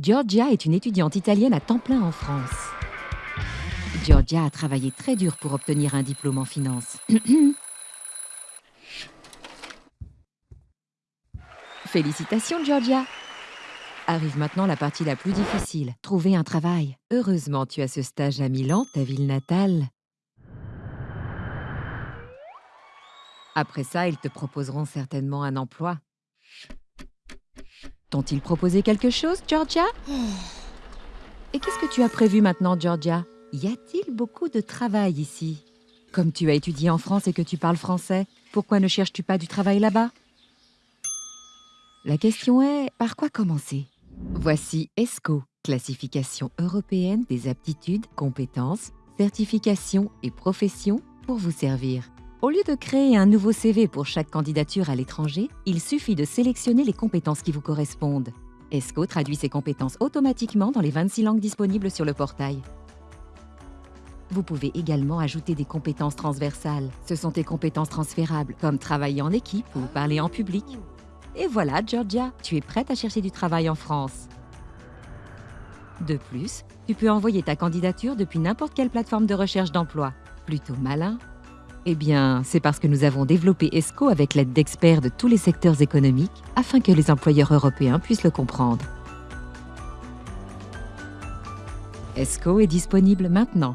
Georgia est une étudiante italienne à temps plein en France. Georgia a travaillé très dur pour obtenir un diplôme en finance. Félicitations, Georgia Arrive maintenant la partie la plus difficile, trouver un travail. Heureusement, tu as ce stage à Milan, ta ville natale. Après ça, ils te proposeront certainement un emploi. T'ont-ils proposé quelque chose, Georgia? Et qu'est-ce que tu as prévu maintenant, Georgia? Y a-t-il beaucoup de travail ici? Comme tu as étudié en France et que tu parles français, pourquoi ne cherches-tu pas du travail là-bas? La question est, par quoi commencer? Voici ESCO, classification européenne des aptitudes, compétences, certifications et professions pour vous servir. Au lieu de créer un nouveau CV pour chaque candidature à l'étranger, il suffit de sélectionner les compétences qui vous correspondent. ESCO traduit ces compétences automatiquement dans les 26 langues disponibles sur le portail. Vous pouvez également ajouter des compétences transversales. Ce sont des compétences transférables, comme travailler en équipe ou parler en public. Et voilà, Georgia, tu es prête à chercher du travail en France. De plus, tu peux envoyer ta candidature depuis n'importe quelle plateforme de recherche d'emploi. Plutôt malin Eh bien, c'est parce que nous avons développé ESCO avec l'aide d'experts de tous les secteurs économiques afin que les employeurs européens puissent le comprendre. ESCO est disponible maintenant